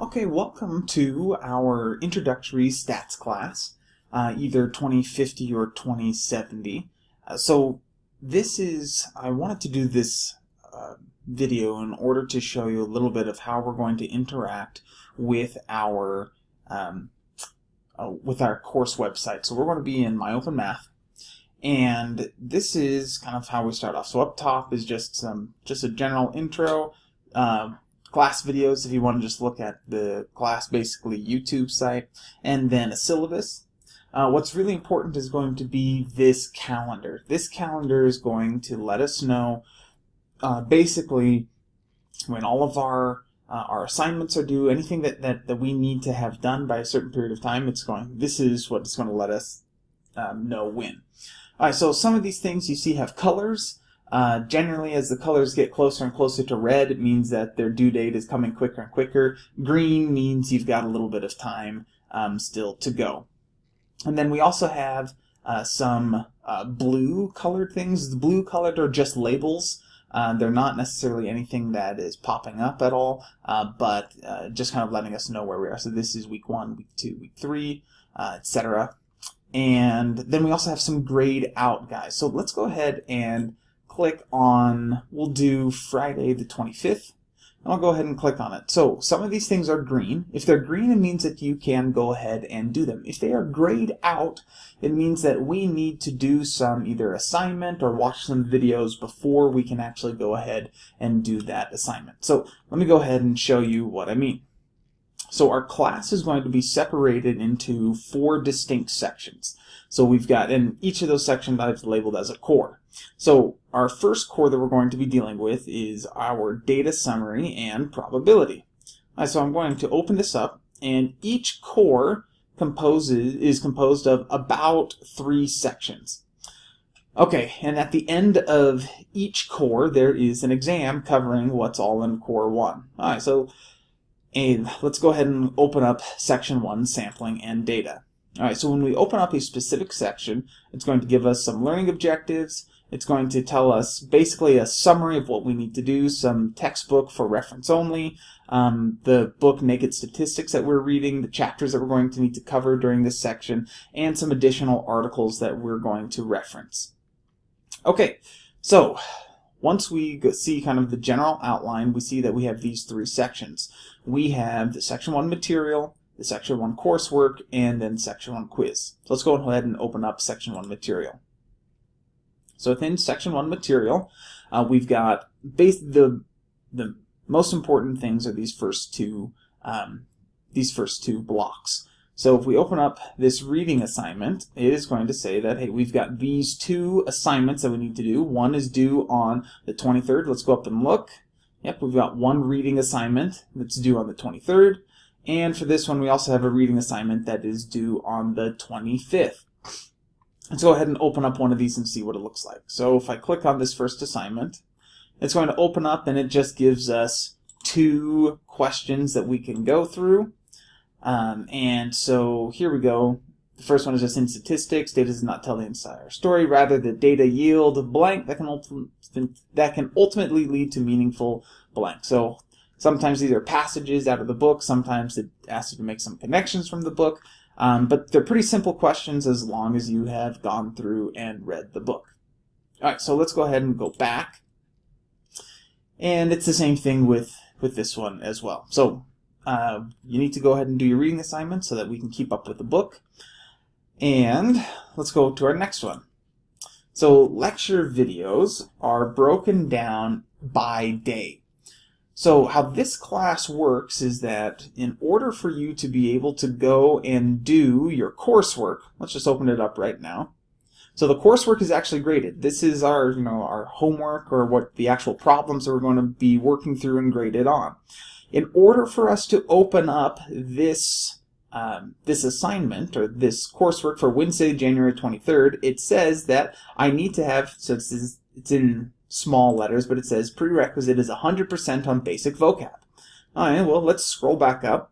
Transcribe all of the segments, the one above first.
Okay, welcome to our introductory stats class, uh, either 2050 or 2070. Uh, so this is, I wanted to do this uh, video in order to show you a little bit of how we're going to interact with our um, uh, with our course website. So we're going to be in My Open Math, and this is kind of how we start off. So up top is just some just a general intro. Uh, class videos if you want to just look at the class basically YouTube site and then a syllabus. Uh, what's really important is going to be this calendar. This calendar is going to let us know uh, basically when all of our uh, our assignments are due, anything that, that, that we need to have done by a certain period of time, it's going, this is what it's going to let us um, know when. Alright, so some of these things you see have colors. Uh, generally, as the colors get closer and closer to red, it means that their due date is coming quicker and quicker. Green means you've got a little bit of time um, still to go. And then we also have uh, some uh, blue colored things. The blue colored are just labels. Uh, they're not necessarily anything that is popping up at all, uh, but just kind of letting us know where we are. So this is week one, week two, week three, etc. And then we also have some grayed out guys. So let's go ahead and click on, we'll do Friday the 25th, and I'll go ahead and click on it. So some of these things are green. If they're green, it means that you can go ahead and do them. If they are grayed out, it means that we need to do some either assignment or watch some videos before we can actually go ahead and do that assignment. So let me go ahead and show you what I mean. So our class is going to be separated into four distinct sections. So we've got, in each of those sections I've labeled as a core. So our first core that we're going to be dealing with is our data summary and probability. Right, so I'm going to open this up, and each core composes is composed of about three sections. Okay, and at the end of each core, there is an exam covering what's all in core one. All right, so and let's go ahead and open up section one, sampling and data. All right, so when we open up a specific section, it's going to give us some learning objectives. It's going to tell us basically a summary of what we need to do, some textbook for reference only, um, the book Naked Statistics that we're reading, the chapters that we're going to need to cover during this section, and some additional articles that we're going to reference. Okay, so once we see kind of the general outline, we see that we have these three sections. We have the section 1 material, the section 1 coursework, and then section 1 quiz. So let's go ahead and open up section 1 material. So within section 1 material, uh, we've got base the the most important things are these first two um, these first two blocks. So if we open up this reading assignment, it is going to say that, hey, we've got these two assignments that we need to do. One is due on the 23rd. Let's go up and look. Yep, we've got one reading assignment that's due on the 23rd. And for this one, we also have a reading assignment that is due on the 25th. Let's go ahead and open up one of these and see what it looks like. So if I click on this first assignment, it's going to open up and it just gives us two questions that we can go through. Um, and so here we go. The first one is just in statistics. Data does not tell the entire story. Rather, the data yield blank that can, that can ultimately lead to meaningful blank. So sometimes these are passages out of the book. Sometimes it asks you to make some connections from the book. Um, but they're pretty simple questions as long as you have gone through and read the book. All right, so let's go ahead and go back. And it's the same thing with, with this one as well. So uh, you need to go ahead and do your reading assignment so that we can keep up with the book. And let's go to our next one. So lecture videos are broken down by day. So how this class works is that in order for you to be able to go and do your coursework, let's just open it up right now. So the coursework is actually graded. This is our, you know, our homework or what the actual problems that we're going to be working through and graded on. In order for us to open up this um, this assignment or this coursework for Wednesday, January 23rd, it says that I need to have, so it's, it's in small letters, but it says prerequisite is 100% on basic vocab. All right, well, let's scroll back up.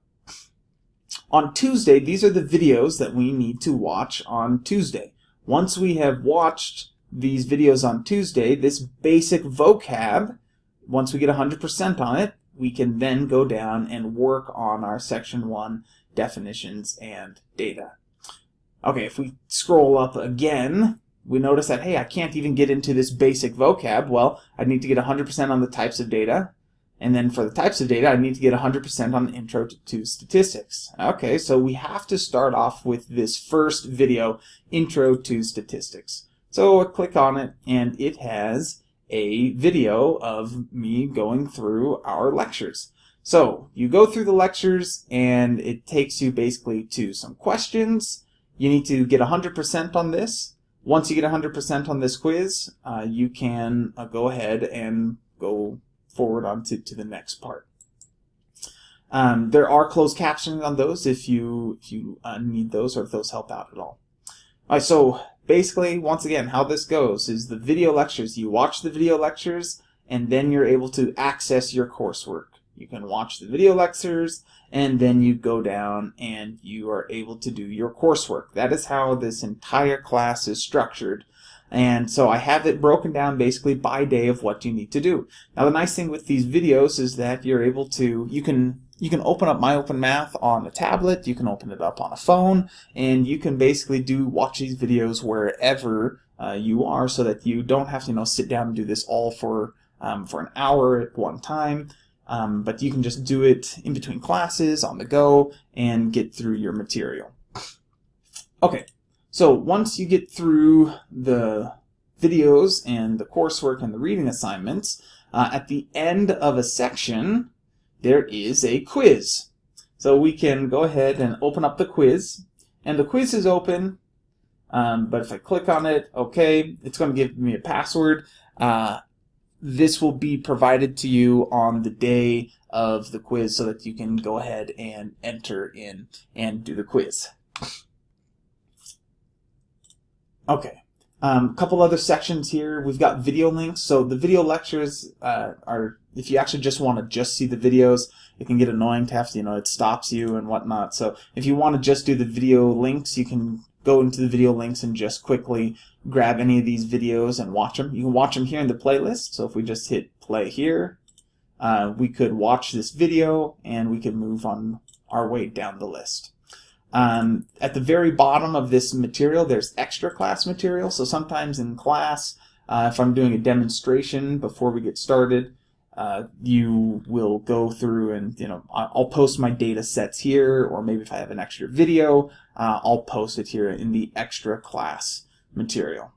On Tuesday, these are the videos that we need to watch on Tuesday. Once we have watched these videos on Tuesday, this basic vocab, once we get 100% on it, we can then go down and work on our section 1 definitions and data. Okay, if we scroll up again, we notice that, hey, I can't even get into this basic vocab. Well, I need to get 100% on the types of data. And then for the types of data, I need to get 100% on the intro to, to, statistics. Okay, so we have to start off with this first video, Intro to Statistics. So I click on it, and it has a video of me going through our lectures. So you go through the lectures, and it takes you basically to some questions. You need to get 100% on this. Once you get 100% on this quiz, uh, you can uh, go ahead and go forward on to, to the next part. Um, there are closed captioning on those if you if you uh, need those or if those help out at all. All right, so basically, once again, how this goes is the video lectures. You watch the video lectures, and then you're able to access your coursework. You can watch the video lectures, and then you go down and you are able to do your coursework. That is how this entire class is structured. And so I have it broken down basically by day of what you need to do. Now the nice thing with these videos is that you're able to, you can you can open up My Open Math on a tablet, you can open it up on a phone, and you can basically do watch these videos wherever uh, you are so that you don't have to you know sit down and do this all for um, for an hour at one time. Um, but you can just do it in between classes, on the go, and get through your material. Okay, so once you get through the videos and the coursework and the reading assignments, uh, at the end of a section, there is a quiz. So we can go ahead and open up the quiz. And the quiz is open, um, but if I click on it, okay, it's going to give me a password. Uh, this will be provided to you on the day of the quiz so that you can go ahead and enter in and do the quiz. Okay. A um, couple other sections here. We've got video links. So the video lectures uh, are, if you actually just want to just see the videos, it can get annoying to have to, you know, it stops you and whatnot. So if you want to just do the video links, you can go into the video links and just quickly grab any of these videos and watch them. You can watch them here in the playlist. So if we just hit play here, uh, we could watch this video and we could move on our way down the list. Um, at the very bottom of this material, there's extra class material. So sometimes in class, uh, if I'm doing a demonstration before we get started, uh, you will go through and, you know, I'll post my data sets here, or maybe if I have an extra video, uh, I'll post it here in the extra class material.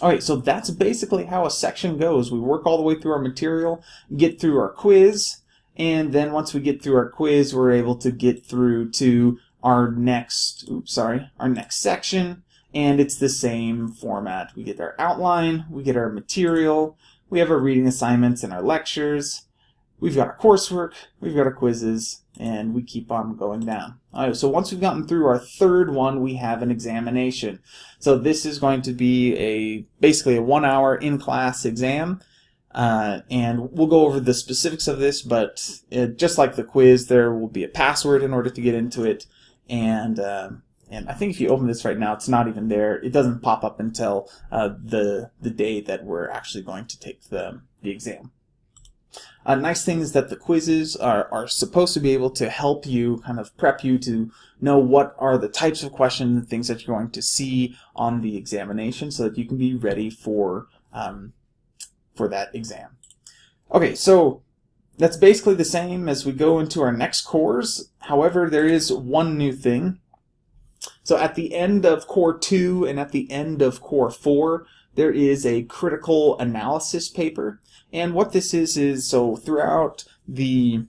All right, so that's basically how a section goes. We work all the way through our material, get through our quiz, and then once we get through our quiz, we're able to get through to our next, oops, sorry, our next section, and it's the same format. We get our outline, we get our material, we have our reading assignments and our lectures, we've got our coursework, we've got our quizzes, and we keep on going down. All right, so once we've gotten through our third one, we have an examination. So this is going to be a basically a one-hour in-class exam. Uh, and we'll go over the specifics of this, but it, just like the quiz, there will be a password in order to get into it and uh, and I think if you open this right now, it's not even there. It doesn't pop up until uh, the the day that we're actually going to take the the exam. A nice thing is that the quizzes are, are supposed to be able to help you kind of prep you to know what are the types of questions and things that you're going to see on the examination so that you can be ready for um, for that exam. Okay, so that's basically the same as we go into our next cores. However, there is one new thing. So at the end of core 2 and at the end of core 4, there is a critical analysis paper. And what this is is so throughout the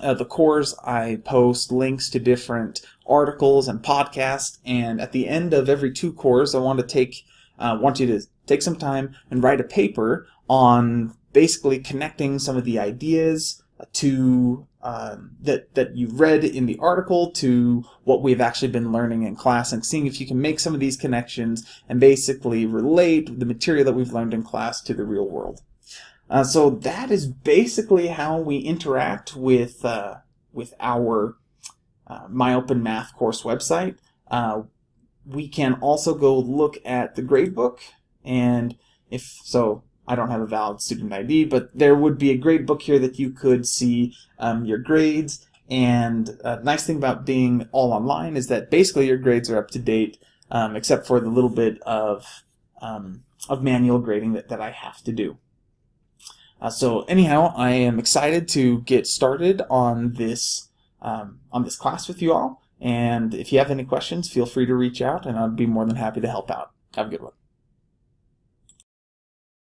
uh, the cores, I post links to different articles and podcasts. And at the end of every two cores, I want to take uh, want you to take some time and write a paper on basically connecting some of the ideas to um, that that you've read in the article to what we've actually been learning in class and seeing if you can make some of these connections and basically relate the material that we've learned in class to the real world. Uh, so that is basically how we interact with uh, with our uh, My Open Math course website. Uh, we can also go look at the gradebook and if so I don't have a valid student ID, but there would be a grade book here that you could see um, your grades. And a nice thing about being all online is that basically your grades are up to date, um, except for the little bit of, um, of manual grading that, that I have to do. Uh, so anyhow, I am excited to get started on this um, on this class with you all. And if you have any questions, feel free to reach out, and I'd be more than happy to help out. Have a good one.